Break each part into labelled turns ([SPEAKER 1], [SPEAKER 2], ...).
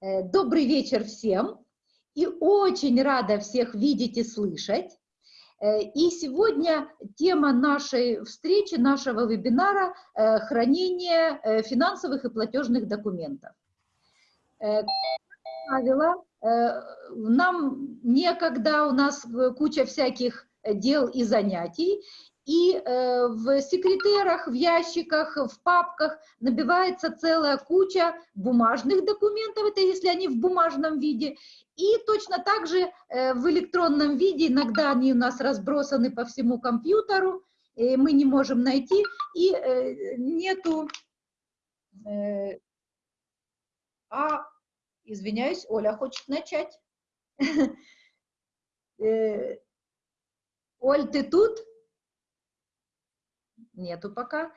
[SPEAKER 1] Э, добрый вечер всем и очень рада всех видеть и слышать. Э, и сегодня тема нашей встречи, нашего вебинара э, – хранение финансовых и платежных документов. Правило, нам некогда, у нас куча всяких дел и занятий, и э, в секретерах, в ящиках, в папках набивается целая куча бумажных документов, это если они в бумажном виде, и точно так же э, в электронном виде, иногда они у нас разбросаны по всему компьютеру, и мы не можем найти, и э, нету... Э, а, извиняюсь, Оля хочет начать. Э, Оль, ты тут? Нету пока.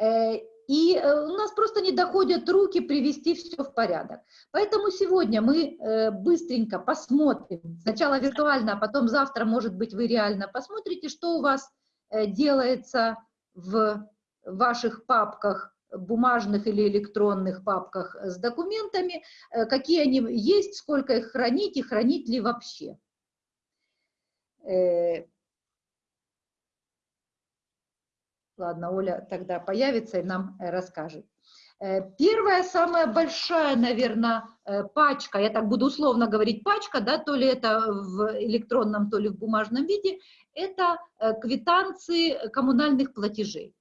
[SPEAKER 1] Э, и э, у нас просто не доходят руки привести все в порядок. Поэтому сегодня мы э, быстренько посмотрим, сначала виртуально, а потом завтра, может быть, вы реально посмотрите, что у вас делается в ваших папках, бумажных или электронных папках с документами, какие они есть, сколько их хранить и хранить ли вообще. Ладно, Оля тогда появится и нам э, расскажет. Э, первая, самая большая, наверное, э, пачка, я так буду условно говорить пачка, да, то ли это в электронном, то ли в бумажном виде, это квитанции коммунальных платежей.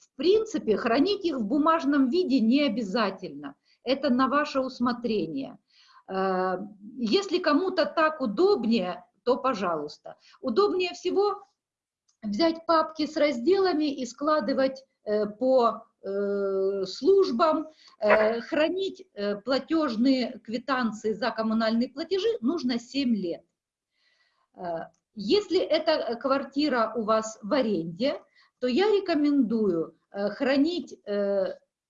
[SPEAKER 1] В принципе, хранить их в бумажном виде не обязательно, это на ваше усмотрение. Если кому-то так удобнее, то пожалуйста. Удобнее всего взять папки с разделами и складывать э, по э, службам, э, хранить платежные квитанции за коммунальные платежи нужно 7 лет. Если эта квартира у вас в аренде, то я рекомендую хранить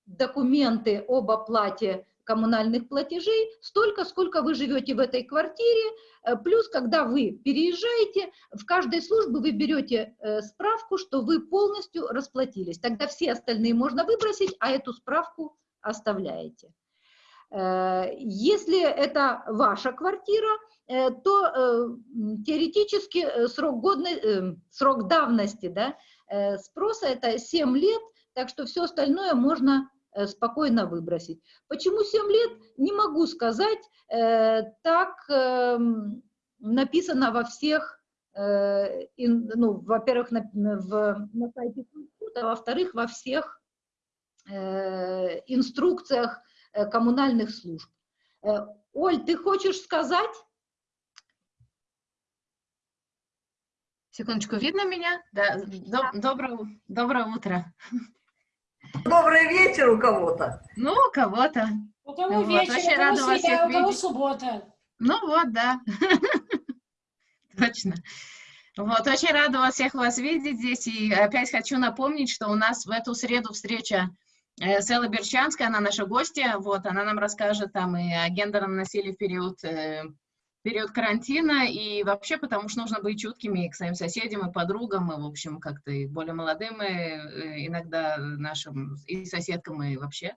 [SPEAKER 1] документы об оплате коммунальных платежей столько, сколько вы живете в этой квартире, э, плюс, когда вы переезжаете, в каждой службе вы берете э, справку, что вы полностью расплатились. Тогда все остальные можно выбросить, а эту справку оставляете. Э, если это ваша квартира, то теоретически срок, годной, срок давности да, спроса это 7 лет, так что все остальное можно спокойно выбросить. Почему 7 лет? Не могу сказать. Э, так эм, написано во всех, э, ну, во-первых, на, в, на сайте а во-вторых, во всех инструкциях коммунальных служб. Оль, ты хочешь сказать?
[SPEAKER 2] Секундочку, видно меня? Да. Доброе, доброе утро.
[SPEAKER 3] Добрый вечер у кого-то.
[SPEAKER 2] Ну, у кого-то.
[SPEAKER 4] У кого вот, вечер, очень у кого среда, у кого суббота.
[SPEAKER 2] Ну вот, да. Точно. Вот, очень рада вас всех вас видеть здесь. И опять хочу напомнить, что у нас в эту среду встреча э, с Эллой Берчанской, она наша гостья. Вот, она нам расскажет там и о гендерном насилии в период э, период карантина, и вообще потому что нужно быть чуткими к своим соседям и подругам, и, в общем, как-то и более молодым, и э, иногда нашим и соседкам, и вообще.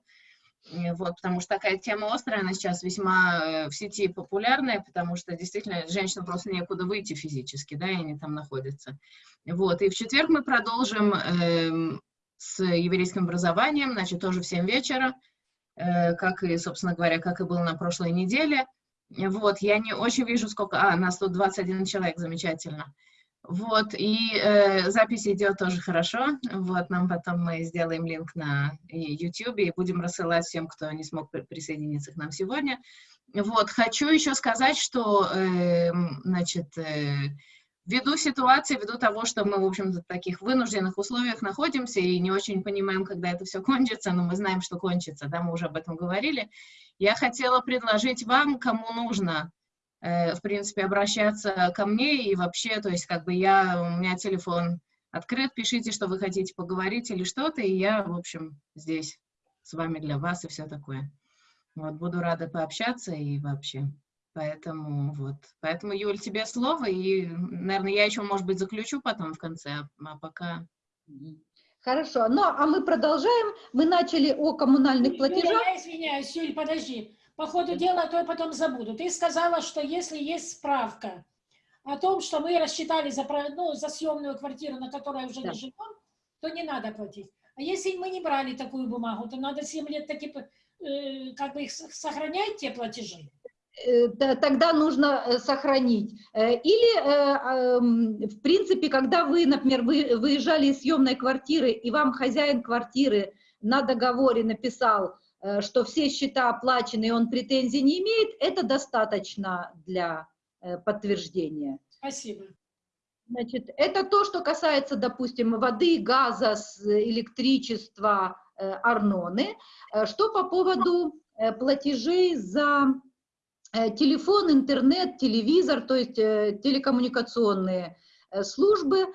[SPEAKER 2] Вот, потому что такая тема острая, она сейчас весьма э, в сети популярная, потому что действительно женщинам просто некуда выйти физически, да, и они там находятся. Вот, и в четверг мы продолжим э, с еврейским образованием, значит, тоже в 7 вечера, э, как и, собственно говоря, как и было на прошлой неделе. Вот, я не очень вижу, сколько... А, нас тут 21 человек, замечательно. Вот, и э, запись идет тоже хорошо. Вот, нам потом мы сделаем линк на YouTube и будем рассылать всем, кто не смог присоединиться к нам сегодня. Вот, хочу еще сказать, что, э, значит, э, ввиду ситуации, ввиду того, что мы, в общем-то, в таких вынужденных условиях находимся и не очень понимаем, когда это все кончится, но мы знаем, что кончится, да, мы уже об этом говорили, я хотела предложить вам, кому нужно, э, в принципе, обращаться ко мне и вообще, то есть, как бы я, у меня телефон открыт, пишите, что вы хотите поговорить или что-то, и я, в общем, здесь с вами для вас и все такое. Вот, буду рада пообщаться и вообще. Поэтому вот, поэтому, Юль, тебе слово, и, наверное, я еще, может быть, заключу потом в конце, а, а пока...
[SPEAKER 1] Хорошо. Ну, а мы продолжаем. Мы начали о коммунальных платежах.
[SPEAKER 4] Юля, я извиняюсь, Юль, подожди. По ходу дела, а то я потом забуду. Ты сказала, что если есть справка о том, что мы рассчитали за, ну, за съемную квартиру, на которой уже да. не живем, то не надо платить. А если мы не брали такую бумагу, то надо 7 лет таки, э, как бы их сохранять, те платежи.
[SPEAKER 1] Э, тогда нужно э, сохранить. Э, или, в принципе, когда вы, например, вы выезжали из съемной квартиры, и вам хозяин квартиры на договоре написал, что все счета оплачены, и он претензий не имеет, это достаточно для подтверждения.
[SPEAKER 4] Спасибо.
[SPEAKER 1] Значит, это то, что касается, допустим, воды, газа, электричества, арноны. Что по поводу платежей за телефон, интернет, телевизор, то есть э, телекоммуникационные э, службы.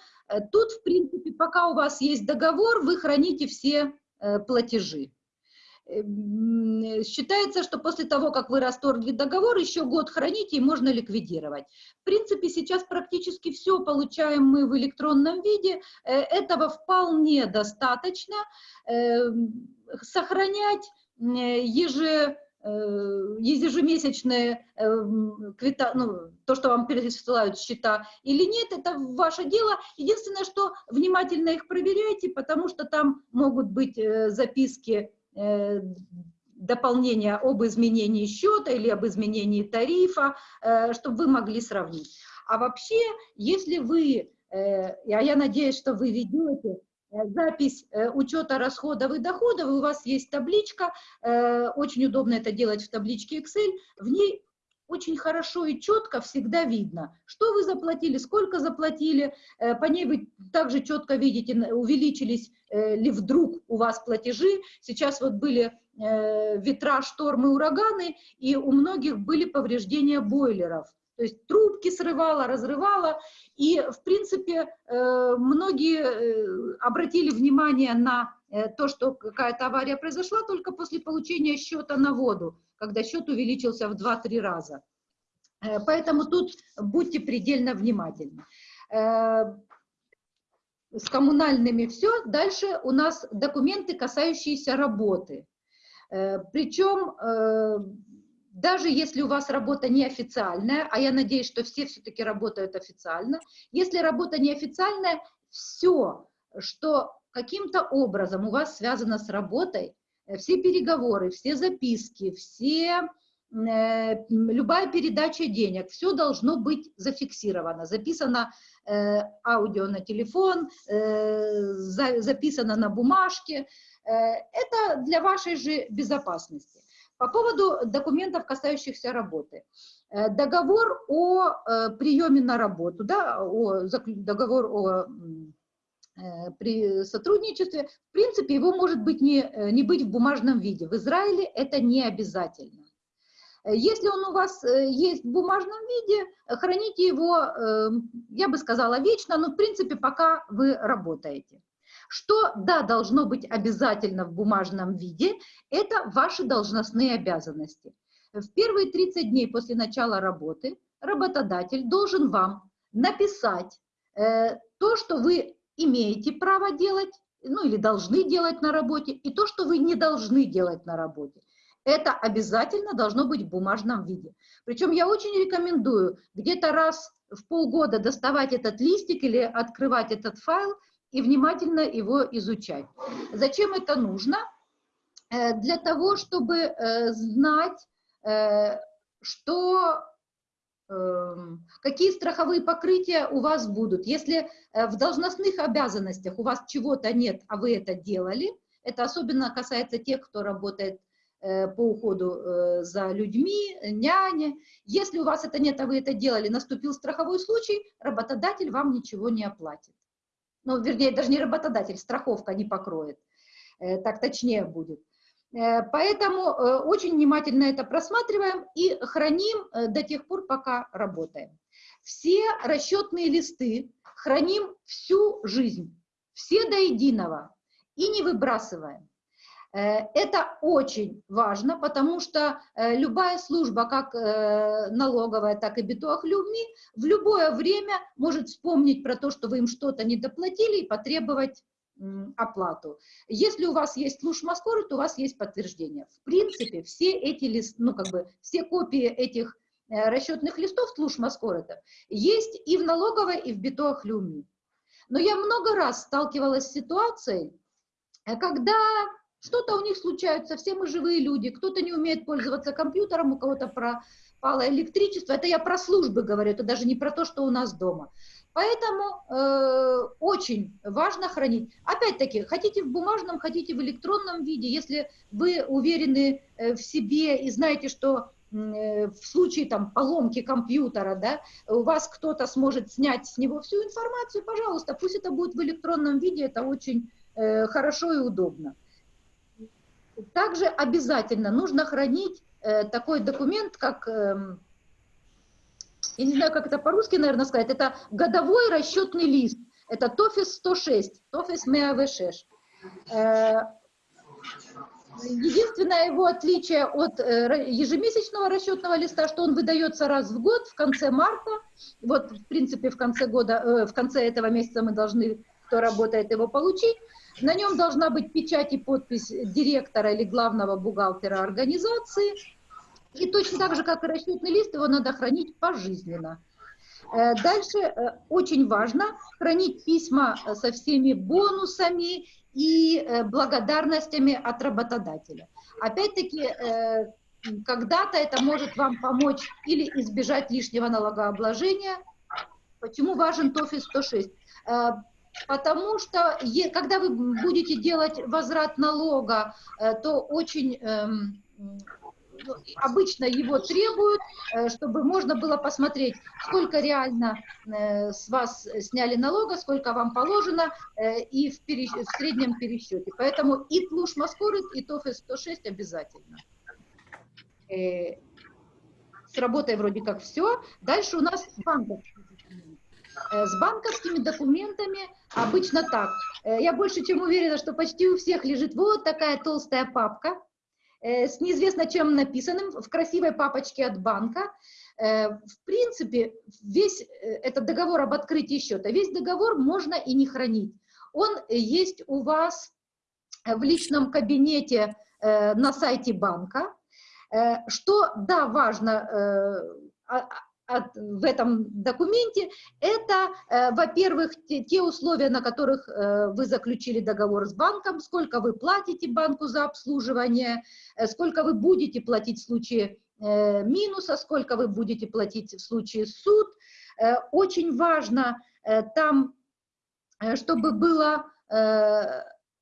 [SPEAKER 1] Тут, в принципе, пока у вас есть договор, вы храните все платежи. Считается, что после того, как вы расторгли договор, еще год храните и можно ликвидировать. В принципе, сейчас практически все получаем мы в электронном виде. Этого вполне достаточно. Сохранять Э, ежемесячные, э, квита, ну, то, что вам пересылают счета или нет, это ваше дело. Единственное, что внимательно их проверяйте, потому что там могут быть э, записки дополнения об изменении счета или об изменении тарифа, чтобы вы могли сравнить. А вообще, если вы, а я надеюсь, что вы ведете Э, запись э, учета расходов и доходов, у вас есть табличка, э, очень удобно это делать в табличке Excel, в ней очень хорошо и четко всегда видно, что вы заплатили, сколько заплатили, по ней вы также четко видите, увеличились ли вдруг у вас платежи. Сейчас вот были ветра, штормы, ураганы, и у многих были повреждения бойлеров. То есть трубки срывала, разрывала. И, в принципе, э, многие э, обратили внимание на э, то, что какая-то авария произошла только после получения счета на воду, когда счет увеличился в 2-3 раза. Поэтому тут будьте предельно внимательны. С коммунальными все. Дальше у нас документы, касающиеся работы. Причем даже если у вас работа неофициальная, а я надеюсь, что все все-таки работают официально, если работа неофициальная, все, что каким-то образом у вас связано с работой, э, все переговоры, все записки, все, э, любая передача денег, все должно быть зафиксировано, записано э, аудио на телефон, э, за, записано на бумажке. Э, это для вашей же безопасности. По поводу документов, касающихся работы. Э, договор о э, приеме на работу, да, о, договор о э, при сотрудничестве, в принципе, его может быть не, не быть в бумажном виде. В Израиле это не обязательно. Если он у вас есть в бумажном виде, храните его, я бы сказала, вечно, но в принципе пока вы работаете. Что, да, должно быть обязательно в бумажном виде, это ваши должностные обязанности. В первые 30 дней после начала работы работодатель должен вам написать э, то, что вы имеете право делать, ну или должны делать на работе, и то, что вы не должны делать на работе. Это обязательно должно быть в бумажном виде. Причем я очень рекомендую где-то раз в полгода доставать этот листик или открывать этот файл и внимательно его изучать. Зачем это нужно? Э, для того, чтобы э, знать, э, что, эм, какие страховые покрытия у вас будут. Если в должностных обязанностях у вас чего-то нет, а вы это делали, это особенно касается тех, кто работает по уходу за людьми, няни. Если у вас это нет, а вы это делали, наступил страховой случай, работодатель вам ничего не оплатит ну, вернее, даже не работодатель, страховка не покроет, э, так точнее будет. Э, поэтому э, очень внимательно это просматриваем и храним до тех пор, пока работаем. Все расчетные листы храним всю жизнь, все до единого, и не выбрасываем. Э, это очень важно, потому что э, любая служба, как э, налоговая, так и битуахлюми, в любое время может вспомнить про то, что вы им что-то не доплатили и потребовать оплату. Если у вас есть служмаскоры, то у вас есть подтверждение. В принципе, все эти лист, ну как бы все копии этих расчетных листов служмаскоры есть и в налоговой, и в битоахлюми. Но я много раз сталкивалась с ситуацией, когда что-то у них случается, все мы живые люди, кто-то не умеет пользоваться компьютером, у кого-то пропало электричество. Это я про службы говорю, это даже не про то, что у нас дома. Поэтому э, очень важно хранить. Опять-таки, хотите в бумажном, хотите в электронном виде, если вы уверены э, в себе и знаете, что э, в случае там поломки компьютера, да, у вас кто-то сможет снять с него всю информацию, пожалуйста, пусть это будет в электронном виде, это очень э, хорошо и удобно. Также обязательно нужно хранить э, такой документ, как, э, я не знаю, как это по-русски, наверное, сказать, это годовой расчетный лист. Это ТОФИС 106, ТОФИС МЕАВ6. Э, единственное его отличие от э, ежемесячного расчетного листа, что он выдается раз в год, в конце марта. Вот, в принципе, в конце года, э, в конце этого месяца мы должны, кто работает, его получить. На нем должна быть печать и подпись директора или главного бухгалтера организации. И точно так же, как и расчетный лист, его надо хранить пожизненно. Э, дальше э, очень важно хранить письма со всеми бонусами и э, благодарностями от работодателя. Опять-таки, когда-то это может вам помочь или избежать лишнего налогообложения. Почему важен ТОФИ 106? Потому что когда вы будете делать возврат налога, э, то очень эм, ну, обычно его требуют, э, чтобы можно было посмотреть, сколько реально э, с вас сняли налога, сколько вам положено, и в, перес... в среднем пересчете. Поэтому и ТЛУШ Маскорит, и ТОФИ 106 обязательно. С работой вроде как все. Дальше у нас банковский с банковскими документами обычно так. Э, я больше чем уверена, что почти у всех лежит вот такая толстая папка э, с неизвестно чем написанным в красивой папочке от банка. В принципе, весь этот договор об открытии счета, весь договор можно и не хранить. Он есть у вас в личном кабинете на сайте банка. Что, да, важно, а, в этом документе, это, э, во-первых, те, те условия, на которых э, вы заключили договор с банком, сколько вы платите банку за обслуживание, э, сколько вы будете платить в случае минуса, сколько вы будете платить в случае суд. Очень важно там, чтобы было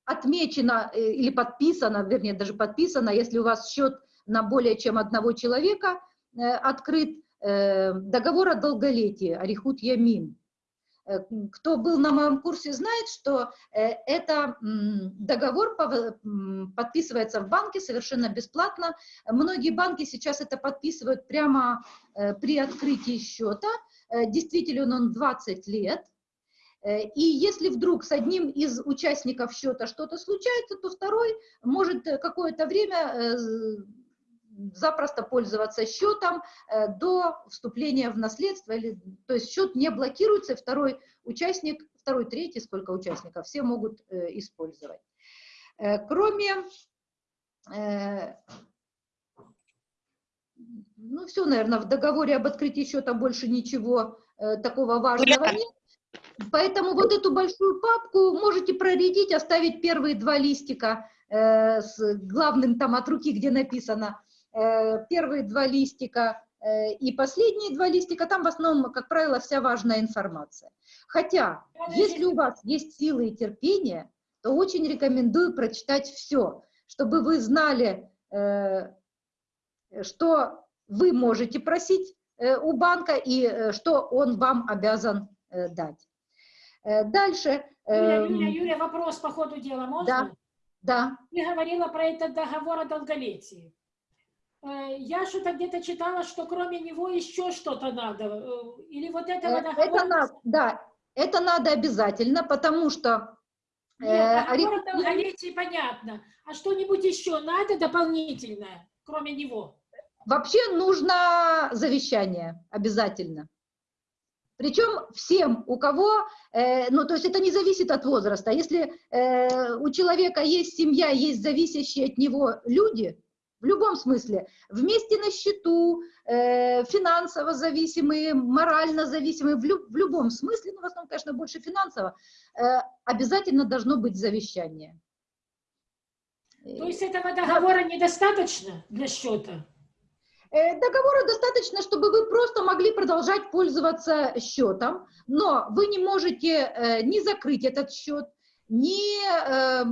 [SPEAKER 1] отмечено или подписано, вернее, даже подписано, если у вас счет на более чем одного человека открыт, договор о долголетии, Арихут Ямин. Э, кто был на моем курсе, знает, что э, это договор подписывается в банке совершенно бесплатно. Многие банки сейчас это подписывают прямо при открытии счета. Действительно, он 20 лет. И если вдруг с одним из участников счета что-то случается, то второй может какое-то время запросто пользоваться счетом э, до вступления в наследство, или, то есть счет не блокируется, второй участник, второй, третий, сколько участников, все могут э, использовать. Э, кроме, ну все, наверное, в договоре об открытии счета больше ничего такого важного нет. Поэтому вот эту большую папку можете проредить, оставить первые два листика с главным там от руки, где написано Э, первые два листика э, и последние два листика, там в основном, как правило, вся важная информация. Хотя, если у вас есть силы и терпение, то очень рекомендую прочитать все, чтобы вы знали, э, что вы можете просить у банка и что он вам обязан дать. Дальше.
[SPEAKER 4] Юля, Юля, Юля, вопрос по ходу дела можно?
[SPEAKER 1] Да, да.
[SPEAKER 4] Ты говорила про этот договор о долголетии. Э, я что-то где-то читала, что кроме него еще что-то надо. Э, или вот этого
[SPEAKER 1] договора... Это надо, да, это надо обязательно, потому что...
[SPEAKER 4] Нет, договор долголетия понятно. А что-нибудь еще надо дополнительное, кроме него?
[SPEAKER 1] Вообще нужно завещание, обязательно. Причем всем, у кого, э, ну, то есть это не зависит от возраста. Если э, у человека есть семья, есть зависящие от него люди, в любом смысле, вместе на счету, э, финансово зависимые, морально зависимые, в, лю в любом смысле, ну, в основном, конечно, больше финансово, э, обязательно должно быть завещание.
[SPEAKER 4] То есть этого договора недостаточно для счета?
[SPEAKER 1] Э, договора достаточно, чтобы вы просто могли продолжать пользоваться счетом, но вы не можете э, не закрыть этот счет, не э,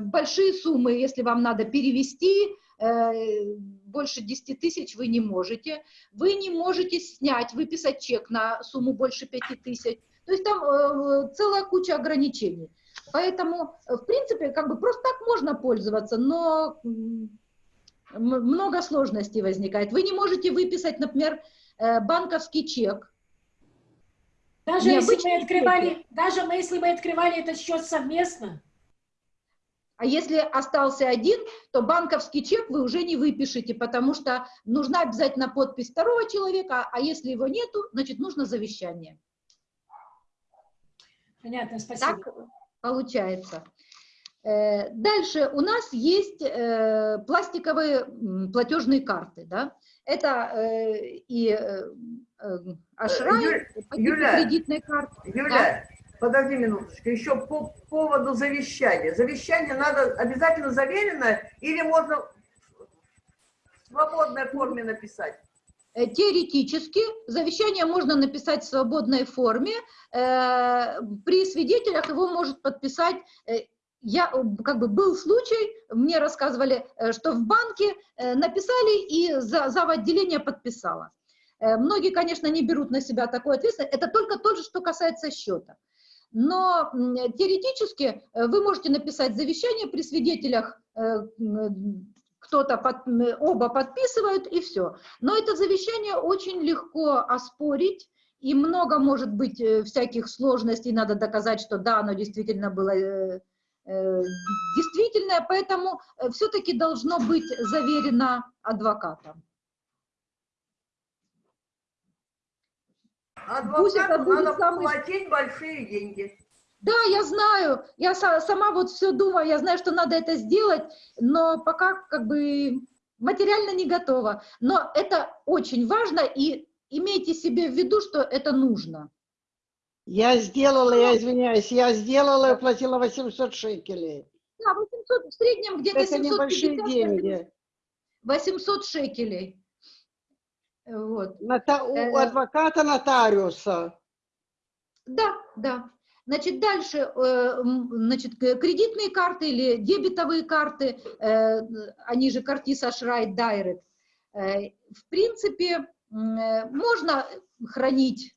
[SPEAKER 1] большие суммы, если вам надо перевести, больше 10 тысяч вы не можете, вы не можете снять, выписать чек на сумму больше 5 тысяч, то есть там целая куча ограничений. Поэтому, в принципе, как бы просто так можно пользоваться, но много сложностей возникает. Вы не можете выписать, например, э, банковский чек.
[SPEAKER 4] Даже если, мы открывали, даже мы, если мы открывали этот счет совместно?
[SPEAKER 1] А если остался один, то банковский чек вы уже не выпишете, потому что нужна обязательно подпись второго человека, а если его нету, значит нужно завещание.
[SPEAKER 4] Понятно, спасибо.
[SPEAKER 1] Так получается. Э, дальше у нас есть э, пластиковые платежные карты, да? Это э, и Ашрай,
[SPEAKER 3] Юля, кредитные карты. Юля, да? Подожди минуточку, еще по поводу завещания. Завещание надо обязательно заверено или можно в свободной форме написать?
[SPEAKER 1] Теоретически завещание можно написать в свободной форме. При свидетелях его может подписать я, как бы был случай, мне рассказывали, э, что в банке э, написали и за, за отделение подписала. Э, многие, конечно, не берут на себя такую ответственность, это только то же, что касается счета. Но теоретически вы можете написать завещание при свидетелях, кто-то, под, оба подписывают и все. Но это завещание очень легко оспорить, и много может быть всяких сложностей, надо доказать, что да, оно действительно было Э, действительное, поэтому э, все-таки должно быть заверено адвокатом.
[SPEAKER 3] Адвокату надо самый... платить большие деньги.
[SPEAKER 1] Да, я знаю, я сама вот все думаю, я знаю, что надо это сделать, но пока как бы материально не готова. Но это очень важно, и имейте себе в виду, что это нужно.
[SPEAKER 5] Я сделала, я извиняюсь, я сделала и платила 800 шекелей.
[SPEAKER 1] Да, 800, в среднем где-то
[SPEAKER 5] Это небольшие деньги.
[SPEAKER 1] 800 шекелей. Вот.
[SPEAKER 5] Нота, у э, адвоката нотариуса.
[SPEAKER 1] Да, да. Значит, дальше, э, значит, кредитные карты или дебетовые карты, э, они же Картиса Шрайт Дайрект, в принципе, можно хранить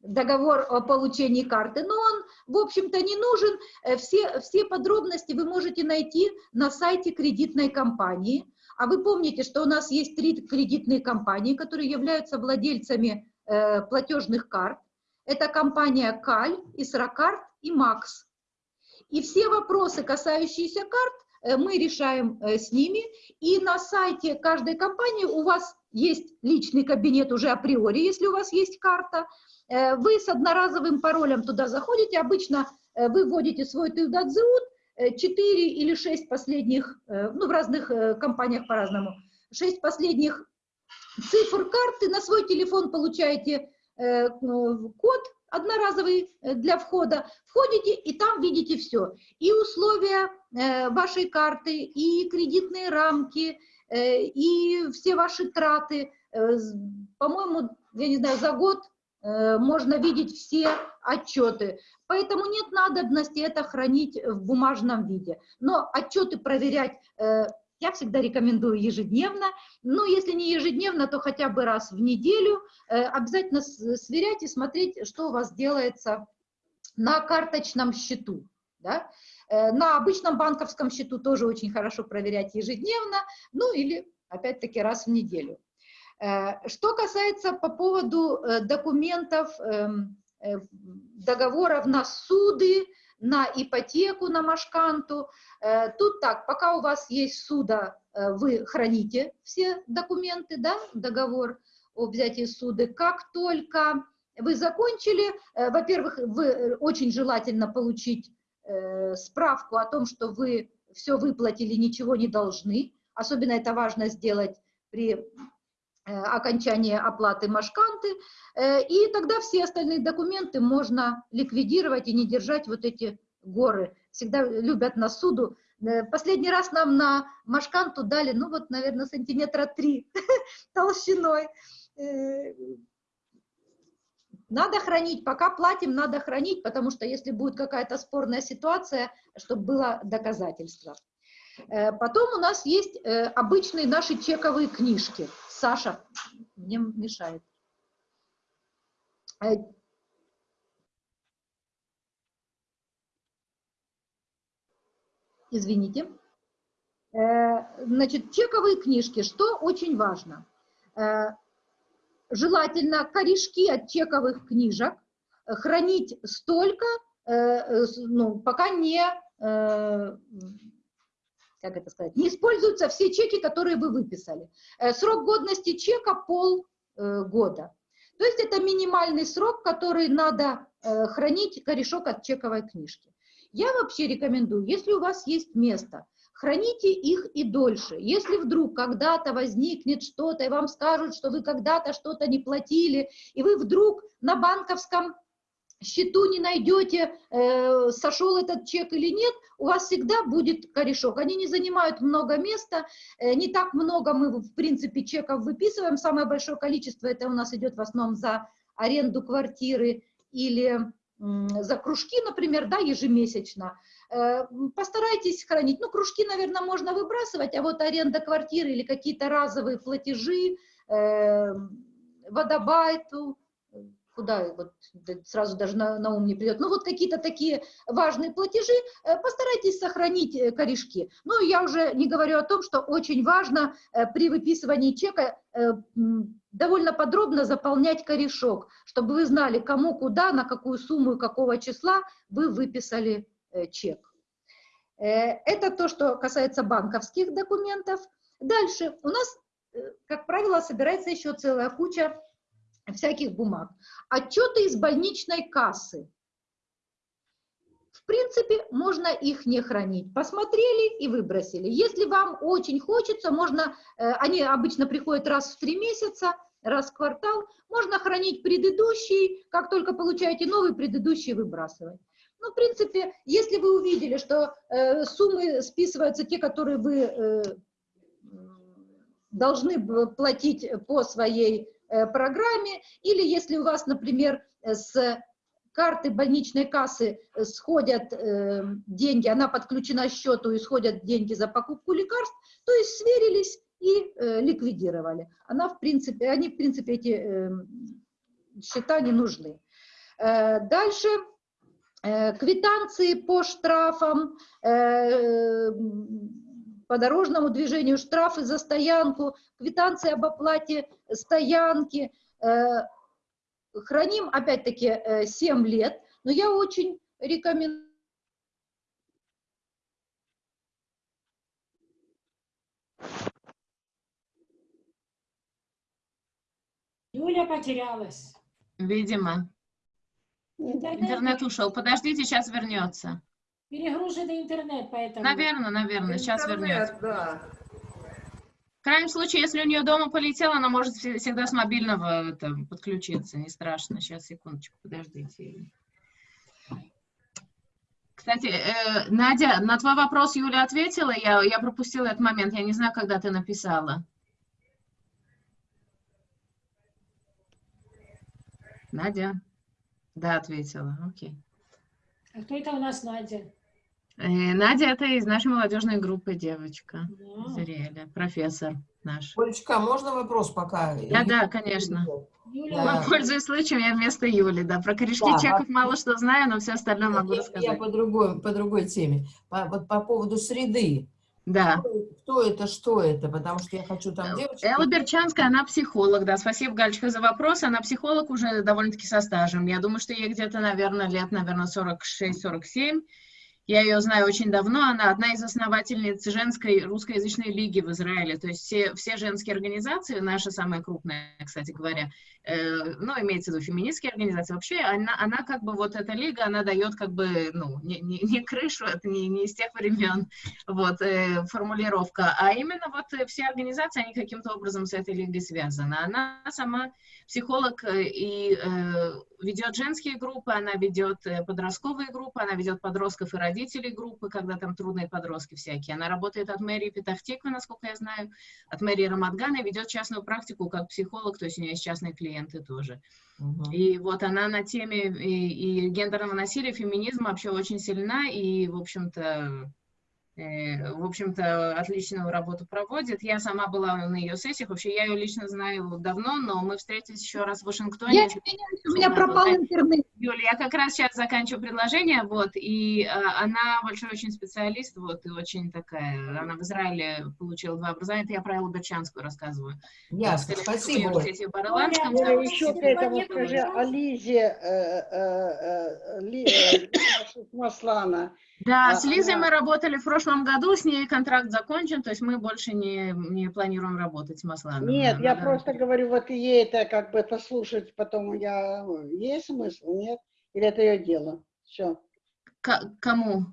[SPEAKER 1] договор о получении карты, но он, в общем-то, не нужен. Все, все подробности вы можете найти на сайте кредитной компании. А вы помните, что у нас есть три кредитные компании, которые являются владельцами э, платежных карт. Это компания Каль, Исракарт и Макс. И все вопросы, касающиеся карт, э, мы решаем э, с ними. И на сайте каждой компании у вас есть личный кабинет уже априори, если у вас есть карта. Э, вы с одноразовым паролем туда заходите, обычно вы вводите свой Тюдадзеут, 4 э, или 6 последних, ну в разных компаниях по-разному, 6 последних цифр карты, на свой телефон получаете код одноразовый для входа, входите и там видите все. И условия вашей карты, и кредитные рамки, и все ваши траты. По-моему, я не знаю, за год Э, можно видеть все отчеты. Поэтому нет надобности это хранить в бумажном виде. Но отчеты проверять э, я всегда рекомендую ежедневно. Но если не ежедневно, то хотя бы раз в неделю. Э, обязательно сверять и смотреть, что у вас делается на карточном счету. Да? На обычном банковском счету тоже очень хорошо проверять ежедневно, ну или опять-таки раз в неделю. Э, что касается по поводу э, документов, эм, э, договоров на суды, на ипотеку, на машканту, тут так, пока у вас есть суда, вы храните все документы, да, договор, о взятии суды, как только вы закончили, во-первых, вы очень желательно получить справку о том, что вы все выплатили, ничего не должны. Особенно это важно сделать при э, окончании оплаты машканты. Э, и тогда все остальные документы можно ликвидировать и не держать вот эти горы. Всегда любят на суду. Э, Последний раз нам на машканту дали, ну вот, наверное, сантиметра три толщиной. Надо хранить, пока платим, надо хранить, потому что если будет какая-то спорная ситуация, чтобы было доказательство. Э, Потом у нас есть э, обычные наши чековые книжки. Саша мне мешает. Э, Извините. Значит, чековые книжки, что очень важно. Желательно корешки от чековых книжек хранить столько, ну, пока не, как это сказать, не используются все чеки, которые вы выписали. Э, Срок годности чека полгода. То есть это минимальный срок, который надо э, хранить корешок от чековой книжки. Я вообще рекомендую, если у вас есть место, храните их и дольше. Если вдруг когда-то возникнет что-то, и вам скажут, что вы когда-то что-то не платили, и вы вдруг на банковском счету не найдете, э, сошел этот чек или нет, у вас всегда будет корешок. Они не занимают много места, э, не так много мы, в принципе, чеков выписываем. Самое большое количество это у нас идет в основном за аренду квартиры или за кружки, например, да, ежемесячно. Э, Постарайтесь хранить. Ну, кружки, наверное, можно выбрасывать, а вот аренда квартиры или какие-то разовые платежи, э, водобайту, куда вот сразу даже на, на ум не придет. Ну, вот какие-то такие важные платежи, э, постарайтесь сохранить э, корешки. Ну, я уже не говорю о том, что очень важно э, при выписывании чека довольно подробно заполнять корешок, чтобы вы знали, кому, куда, на какую сумму и какого числа вы выписали чек. Это то, что касается банковских документов. Дальше у нас, как правило, собирается еще целая куча всяких бумаг. Отчеты из больничной кассы. В принципе, можно их не хранить. Посмотрели и выбросили. Если вам очень хочется, можно, э, они обычно приходят раз в три месяца, раз в квартал, можно хранить предыдущий, как только получаете новый, предыдущий выбрасывать. Ну, в принципе, если вы увидели, что э, суммы списываются те, которые вы э, должны платить по своей программе, или если у вас, например, э, с карты больничной кассы э, сходят э, деньги, она подключена к счету и сходят деньги за покупку лекарств, то есть сверились и э, ликвидировали. Она, в принципе, они, в принципе, эти э, счета не нужны. Э, Дальше э, квитанции по штрафам, э, по дорожному движению, штрафы за стоянку, квитанции об оплате стоянки. Э, Храним, опять-таки, э, 7 лет, но я очень рекомендую
[SPEAKER 4] Юля потерялась.
[SPEAKER 2] Видимо.
[SPEAKER 4] Интернет,
[SPEAKER 2] Интернет ушел. Подождите, сейчас вернется.
[SPEAKER 4] Перегруженный интернет, поэтому.
[SPEAKER 2] Наверное, наверное, сейчас
[SPEAKER 3] Интернет,
[SPEAKER 2] вернется.
[SPEAKER 3] Да.
[SPEAKER 2] В крайнем случае, если у нее дома полетело, она может вс- всегда с мобильного это, подключиться. Не страшно. Сейчас, секундочку, подождите. Кстати, э, Надя, на твой вопрос Юля ответила. Я, я пропустила этот момент. Я не знаю, когда ты написала. Надя? Да, ответила. Окей.
[SPEAKER 4] А кто это у нас Надя?
[SPEAKER 2] Э, Надя это из нашей молодежной группы девочка.
[SPEAKER 4] Да.
[SPEAKER 2] Зрели, профессор наш.
[SPEAKER 6] Олечка, а можно вопрос пока?
[SPEAKER 2] Да, да, конечно.
[SPEAKER 4] Юля,
[SPEAKER 6] Да.
[SPEAKER 2] Пользуясь случаем, я вместо Юли, да. Про корешки
[SPEAKER 6] Да,
[SPEAKER 2] чеков мало что знаю, но все остальное могу
[SPEAKER 6] Я, я
[SPEAKER 2] рассказать.
[SPEAKER 6] по другой, по другой теме. По, вот по поводу среды.
[SPEAKER 2] Да.
[SPEAKER 6] Кто это, что это? Потому что я хочу там девочек.
[SPEAKER 2] Элла Берчанская, она психолог, да. Спасибо, Галечка, за вопрос. Она психолог уже довольно-таки со стажем. Я думаю, что ей где-то, наверное, лет, наверное, 46-47. Я ее знаю очень давно, она одна из основательниц женской русскоязычной лиги в Израиле. То есть все, все женские организации, наша самая крупная, кстати говоря, э, ну, имеется в виду феминистские организации, вообще она, она как бы, вот эта лига, она дает как бы, ну, не, не, не крышу, это не, не из тех времен, вот, э, формулировка, а именно вот э, все организации, они каким-то образом с этой лигой связаны. Она сама психолог э, и э, ведет женские группы, она ведет э, подростковые группы, она ведет подростков и родителей группы, когда там трудные подростки всякие. Она работает от мэрии Петахтиквы, насколько я знаю, от мэрии Рамадгана и ведет частную практику как психолог, то есть у нее есть частные клиенты тоже.
[SPEAKER 6] Мгм.
[SPEAKER 2] И вот она на теме и, и гендерного насилия, феминизма вообще очень сильна и, в общем-то, э, в общем-то, отличную работу проводит. Я сама была на ее сессиях, вообще я ее лично знаю давно, но мы встретились еще раз в Вашингтоне.
[SPEAKER 1] Я у меня пропал интернет.
[SPEAKER 2] Юля, я как раз сейчас заканчиваю предложение, вот, и э, она большой очень специалист, вот, и очень такая, она в Израиле получила два образования, это я про Эллу Берчанскую рассказываю.
[SPEAKER 6] Ясно,
[SPEAKER 2] В
[SPEAKER 6] спасибо,
[SPEAKER 2] университете в Барландском,
[SPEAKER 4] Оля,
[SPEAKER 2] там
[SPEAKER 5] Юля, еще к этому скажи о Лизе э, э, э, Ли- э, Маслана.
[SPEAKER 2] Да,
[SPEAKER 5] А,
[SPEAKER 2] с Лизой
[SPEAKER 5] она-
[SPEAKER 2] мы работали в прошлом году, с ней контракт закончен, то есть мы больше не, не планируем работать с Масланом.
[SPEAKER 5] Нет,
[SPEAKER 2] Да,
[SPEAKER 5] я
[SPEAKER 2] да,
[SPEAKER 5] просто
[SPEAKER 2] да.
[SPEAKER 5] говорю, вот ей это как бы послушать потом, я, есть смысл, нет? Или это ее дело? Все.
[SPEAKER 2] К- кому?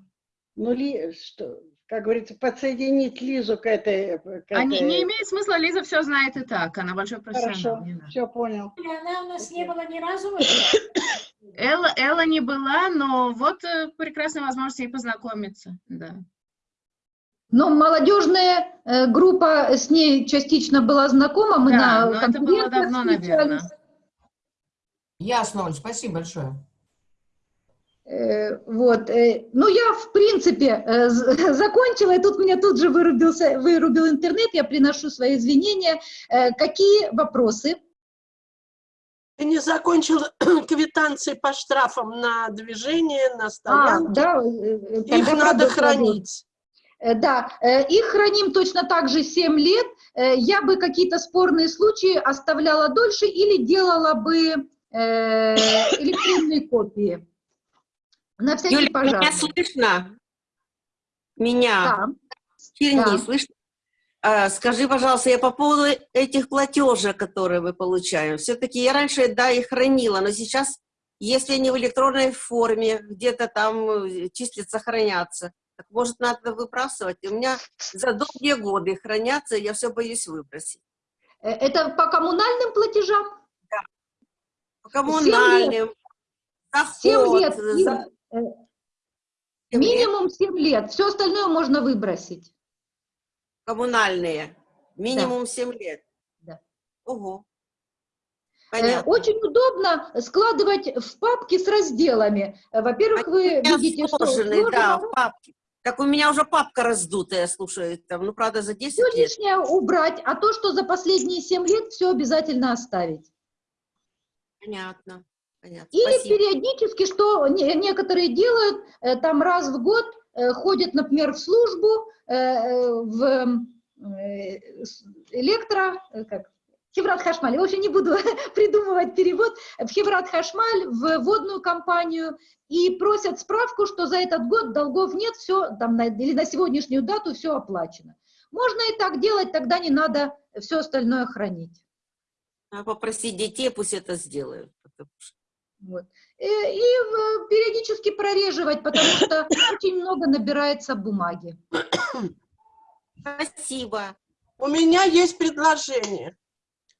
[SPEAKER 5] Ну, Ли, что, как говорится, подсоединить Лизу к этой... К
[SPEAKER 2] А не,
[SPEAKER 5] этой-
[SPEAKER 2] не имеет смысла, Лиза все знает и так, она большой профессионал.
[SPEAKER 5] Хорошо,
[SPEAKER 2] не
[SPEAKER 5] все понял.
[SPEAKER 4] Оля, Она у нас не была ни разу?
[SPEAKER 2] Элла, Элла не была, но вот э, прекрасная возможность ей познакомиться, да.
[SPEAKER 1] Но молодежная э, группа с ней частично была знакома, мы
[SPEAKER 2] Да,
[SPEAKER 1] на
[SPEAKER 2] но это было давно, наверное.
[SPEAKER 6] Ясно, Оль, спасибо большое.
[SPEAKER 1] Э, Вот, э, ну я в принципе э, закончила, и тут меня тут же вырубился, вырубил интернет, я приношу свои извинения. Какие вопросы?
[SPEAKER 7] Ты не закончил квитанции по штрафам на движение, на
[SPEAKER 1] А,
[SPEAKER 7] стоянке.
[SPEAKER 1] да,
[SPEAKER 7] Их надо хранить.
[SPEAKER 1] Да, их храним точно так же 7 лет. Я бы какие-то спорные случаи оставляла дольше или делала бы электронные копии. На всякий
[SPEAKER 8] Юля,
[SPEAKER 1] пожарный.
[SPEAKER 8] меня слышно? Меня?
[SPEAKER 1] Да.
[SPEAKER 8] Черни,
[SPEAKER 1] да.
[SPEAKER 8] слышно? А, скажи, пожалуйста, я по поводу этих платежей, которые мы получаем. Все-таки я раньше, да, их хранила, но сейчас, если они в электронной форме, где-то там э, числятся, хранятся, так может надо выбрасывать? У меня за долгие годы хранятся, я все боюсь выбросить.
[SPEAKER 1] Э, Это по коммунальным платежам?
[SPEAKER 8] По коммунальным,
[SPEAKER 1] Семь
[SPEAKER 8] доход,
[SPEAKER 1] лет. Э,
[SPEAKER 8] Семь лет.
[SPEAKER 1] Минимум 7 лет. Все остальное можно выбросить.
[SPEAKER 8] коммунальные, минимум 7 лет.
[SPEAKER 1] Да.
[SPEAKER 8] Ого.
[SPEAKER 1] Э,
[SPEAKER 8] Понятно.
[SPEAKER 1] Очень удобно складывать в папки с разделами. Э, Во-первых, вы видите, что
[SPEAKER 8] сложенный, да, в папке. Так у меня уже папка раздутая, слушай, там, ну, правда, за 10
[SPEAKER 1] все
[SPEAKER 8] лет.
[SPEAKER 1] лишнее убрать, а то, что за последние 7 лет, все обязательно оставить.
[SPEAKER 8] Понятно, понятно.
[SPEAKER 1] Или
[SPEAKER 8] Спасибо.
[SPEAKER 1] периодически, что не- некоторые делают, э, там раз в год э, ходят, например, в службу, э, в электро, как, Хеврат Хашмаль, я вообще не буду придумывать перевод, в Хеврат Хашмаль, в водную компанию, и просят справку, что за этот год долгов нет, все, там, на, или на сегодняшнюю дату все оплачено. Можно и так делать, тогда не надо все остальное хранить.
[SPEAKER 8] А Попросить детей, пусть это сделают. потому что-
[SPEAKER 1] Вот. И, и, э, периодически прореживать, потому что очень много набирается бумаги.
[SPEAKER 8] Спасибо.
[SPEAKER 7] У меня есть предложение.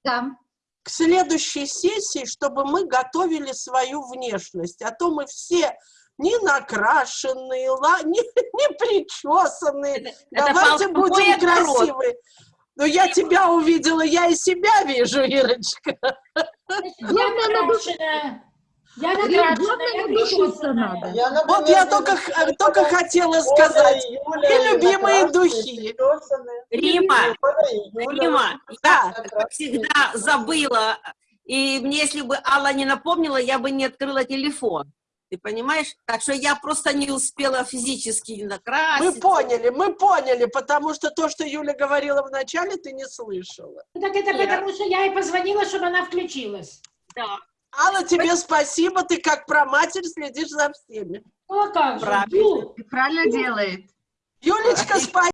[SPEAKER 1] Да.
[SPEAKER 7] К следующей сессии, чтобы мы готовили свою внешность. А то мы все не накрашенные, не, не причесанные.
[SPEAKER 8] Это
[SPEAKER 7] Давайте
[SPEAKER 8] полковой
[SPEAKER 7] будем красивые. Но я тебя увидела, я и себя вижу, Ирочка.
[SPEAKER 4] Я накрашена. Я накрашена, я
[SPEAKER 1] надо.
[SPEAKER 3] Я,
[SPEAKER 7] Вот
[SPEAKER 3] например,
[SPEAKER 7] я
[SPEAKER 3] не
[SPEAKER 7] только,
[SPEAKER 3] когда
[SPEAKER 7] хотела сказать.
[SPEAKER 3] и Юля
[SPEAKER 7] И любимые духи.
[SPEAKER 8] Рима, Рима, я, как всегда, забыла. И мне, если бы Алла не напомнила, я бы не открыла телефон. Ты понимаешь? Так что я просто не успела физически
[SPEAKER 7] Мы
[SPEAKER 8] накраситься.
[SPEAKER 7] поняли, мы поняли, потому что то, что Юля говорила в начале, ты не слышала.
[SPEAKER 4] Ну, Так это
[SPEAKER 8] Нет.
[SPEAKER 4] потому, что я и позвонила, чтобы она включилась.
[SPEAKER 8] Да.
[SPEAKER 7] Алла, тебе спасибо, ты как про матерь следишь за всеми.
[SPEAKER 4] Ну а как же?
[SPEAKER 8] Правильно.
[SPEAKER 2] Правильно делает.
[SPEAKER 7] Юлечка, спасибо.